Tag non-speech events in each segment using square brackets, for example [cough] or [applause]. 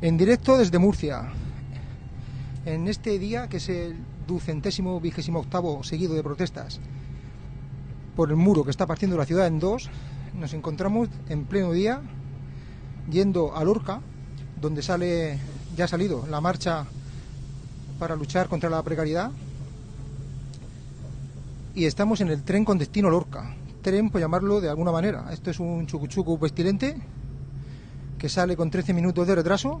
En directo desde Murcia. En este día, que es el ducentésimo vigésimo octavo seguido de protestas por el muro que está partiendo la ciudad en dos, nos encontramos en pleno día yendo a Lorca, donde sale, ya ha salido la marcha para luchar contra la precariedad. Y estamos en el tren con destino Lorca. Tren, por llamarlo de alguna manera. Esto es un chucuchucu pestilente que sale con 13 minutos de retraso.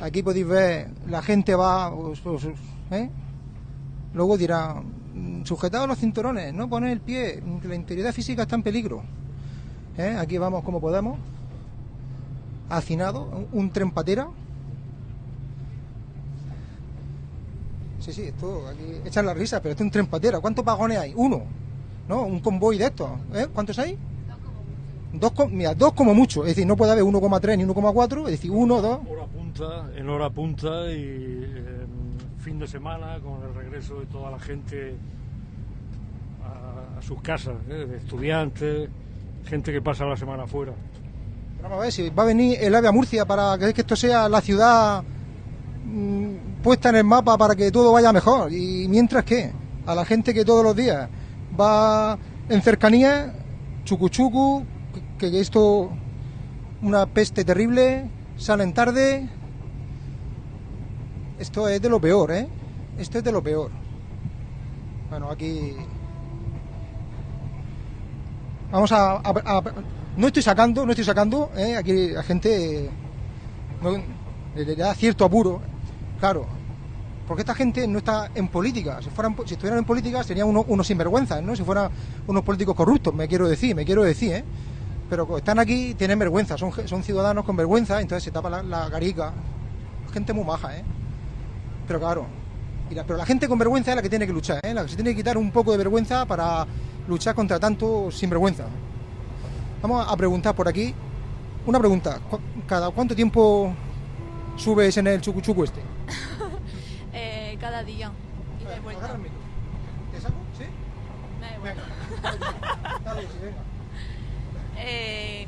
Aquí podéis ver, la gente va, ¿eh? luego dirá, mm, sujetados los cinturones, no poner el pie, la integridad física está en peligro. ¿Eh? Aquí vamos como podemos, hacinado, un tren patera. Sí, sí, esto, aquí echan la risa, pero esto es un tren patera. ¿Cuántos vagones hay? Uno, ¿no? Un convoy de estos. ¿eh? ¿Cuántos hay? Dos, mira, dos como mucho, es decir, no puede haber 1,3 ni 1,4, es decir, uno, dos. Hora punta, en hora punta y fin de semana con el regreso de toda la gente a, sus casas, ¿eh? de estudiantes, gente que pasa la semana fuera. Vamos a ver si va a venir el AVE a Murcia para que esto sea la ciudad mm, puesta en el mapa para que todo vaya mejor. Y mientras que a la gente que todos los días va en cercanía, chucuchucu, que, esto una peste terrible, salen tarde. Esto es de lo peor, ¿eh? Esto es de lo peor. Bueno, aquí Vamos a, no estoy sacando, no estoy sacando, ¿eh? aquí la gente le, da cierto apuro, claro, porque esta gente no está en política. Si fueran, si estuvieran en política serían unos, sinvergüenzas, ¿no? Si fueran unos políticos corruptos, me quiero decir, me quiero decir, ¿eh? Pero están aquí, tienen vergüenza, son, son ciudadanos con vergüenza, entonces se tapa la, la garica. Gente muy maja, ¿eh? Pero claro, pero la gente con vergüenza es la que tiene que luchar, ¿eh? La que se tiene que quitar un poco de vergüenza para luchar contra tanto sinvergüenza. Vamos a preguntar por aquí. Una pregunta. ¿Cada cuánto tiempo subes en el chucuchuco este? [laughs] eh, cada día. Y de vuelta. ¿Te saco? ¿Sí? Venga. [laughs] Dale, sí, venga. Eh,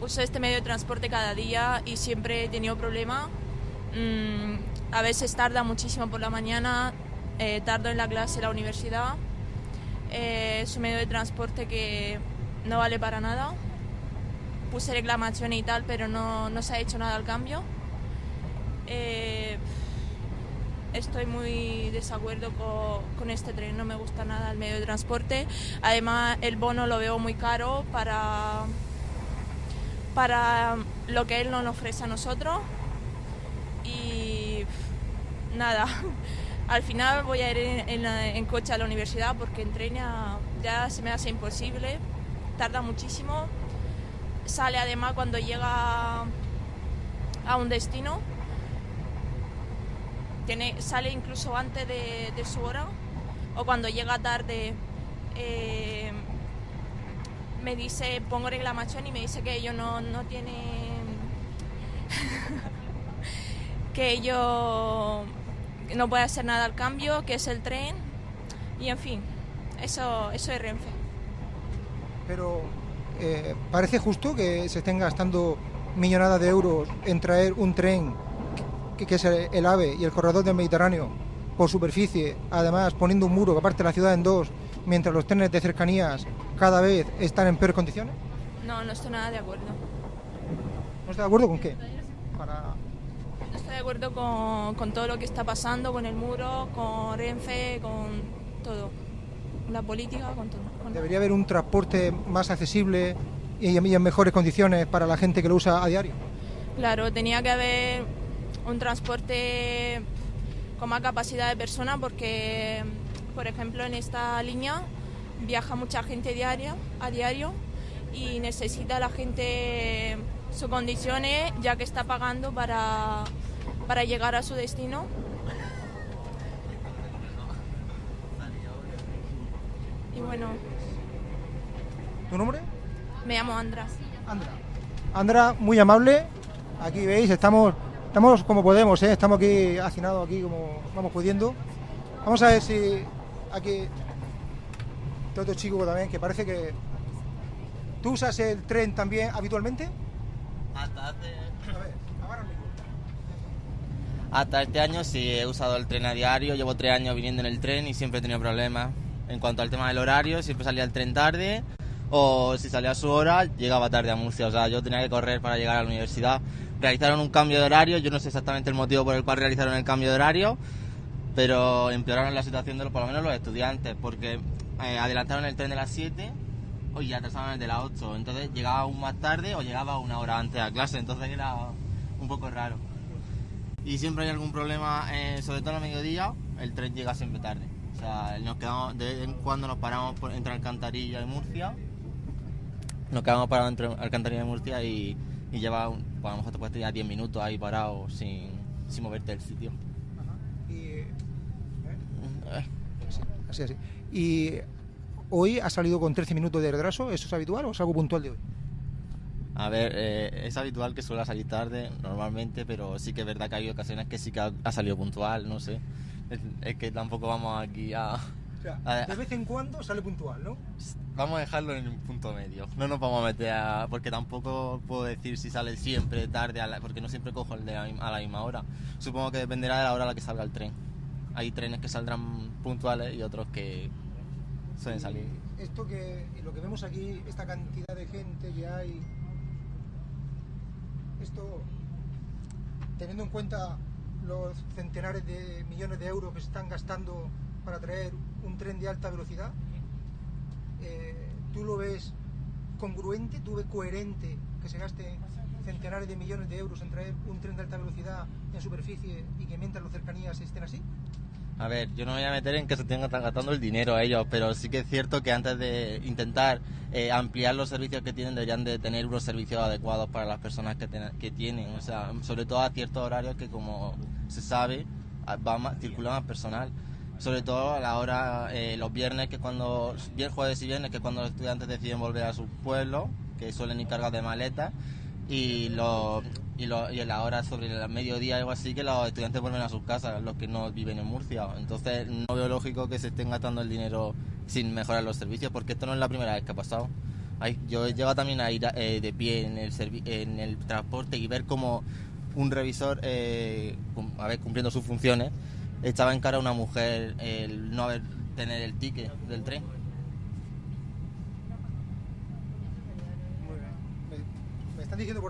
uso este medio de transporte cada día y siempre he tenido problemas. Mm, a veces tarda muchísimo por la mañana, eh, tardo en la clase en la universidad eh, es un medio de transporte que no vale para nada. Puse reclamación y tal, pero no, no se ha hecho nada al cambio. Estoy muy desacuerdo con, este tren, no me gusta nada el medio de transporte. Además, el bono lo veo muy caro para, para lo que él nos ofrece a nosotros. Y nada, [laughs] al final voy a ir en, coche a la universidad porque en tren ya, se me hace imposible, tarda muchísimo. Sale además cuando llega a un destino, sale incluso antes de, su hora o cuando llega tarde. Eh, me dice, pongo reclamación y me dice que ellos no, no tiene [laughs] que ellos no puede hacer nada al cambio, que es el tren, y en fin, eso, eso es Renfe. Pero eh, parece justo que se estén gastando millonadas de euros en traer un tren que, es el, AVE y el corredor del Mediterráneo por superficie, además poniendo un muro que parte la ciudad en dos, mientras los trenes de cercanías cada vez están en peores condiciones? No, no estoy nada de acuerdo. ¿No está de acuerdo con qué? de acuerdo con, todo lo que está pasando, con el muro, con Renfe, con todo. La política, con todo. ¿Debería haber un transporte más accesible y en mejores condiciones para la gente que lo usa a diario? Claro, tenía que haber un transporte con más capacidad de personas porque, por ejemplo, en esta línea viaja mucha gente diaria, a diario y necesita la gente sus condiciones ya que está pagando para para llegar a su destino. Y bueno. ¿Tu nombre? Me llamo Andra. Andra. Andra, muy amable. Aquí veis, estamos, estamos como podemos, ¿eh? estamos aquí hacinados aquí como vamos pudiendo. Vamos a ver si aquí otro chico también que parece que tú usas el tren también habitualmente. Hasta hace... A ver, mismo. Hasta este año sí he usado el tren a diario, llevo tres años viniendo en el tren y siempre he tenido problemas. En cuanto al tema del horario, siempre salía el tren tarde o si salía a su hora, llegaba tarde a Murcia. O sea, yo tenía que correr para llegar a la universidad. Realizaron un cambio de horario, yo no sé exactamente el motivo por el cual realizaron el cambio de horario, pero empeoraron la situación de los, por lo menos los estudiantes, porque eh, adelantaron el tren de las 7 y atrasaron el de las 8. Entonces llegaba aún más tarde o llegaba una hora antes a clase, entonces era un poco raro y siempre hay algún problema, eh, sobre todo a mediodía, el tren llega siempre tarde. O sea, nos quedamos, de vez en cuando nos paramos entre Alcantarilla y Murcia, nos quedamos parados entre Alcantarilla y Murcia y, y lleva, un, pues a lo mejor te puedes ya 10 minutos ahí parado sin, sin moverte del sitio. Ajá. Y, ¿eh? Eh, Sí, así, así. Y hoy ha salido con 13 minutos de retraso, ¿eso es habitual o es algo puntual de hoy? A ver, eh, es habitual que suele salir tarde normalmente, pero sí que es verdad que hay ocasiones que sí que ha, ha salido puntual, no sé. Es, es que tampoco vamos aquí a... O sea, A ver. de vez en cuando sale puntual, ¿no? Vamos a dejarlo en un punto medio. No nos vamos a meter a... Porque tampoco puedo decir si sale siempre tarde, a la- porque no siempre cojo el de la a la misma hora. Supongo que dependerá de la hora a la que salga el tren. Hay trenes que saldrán puntuales y otros que suelen salir. Esto que, lo que vemos aquí, esta cantidad de gente que hay, esto, teniendo en cuenta los centenares de millones de euros que se están gastando para traer un tren de alta velocidad, eh, ¿tú lo ves congruente, tú ves coherente que se gaste centenares de millones de euros en traer un tren de alta velocidad en superficie y que mientras las cercanías estén así? A ver, yo no me voy a meter en que se estén gastando el dinero a ellos, pero sí que es cierto que antes de intentar eh, ampliar los servicios que tienen, deberían de tener unos servicios adecuados para las personas que, tienen, o sea, sobre todo a ciertos horarios que como se sabe, va más, circula más personal. Sobre todo a la hora, eh, los viernes, que cuando, vier- jueves y viernes, que es cuando los estudiantes deciden volver a sus pueblos, que suelen ir cargados de maletas, y, los y, lo- y a la hora sobre el mediodía algo así que los estudiantes vuelven a sus casas, los que no viven en Murcia. Entonces no veo lógico que se estén gastando el dinero sin mejorar los servicios, porque esto no es la primera vez que ha pasado. Hay- yo he llegado también a ir eh, de pie en el, en el transporte y ver como un revisor, eh, a ver, cumpliendo sus funciones, echaba en cara una mujer el no haber tener el ticket del tren. Me, me diciendo por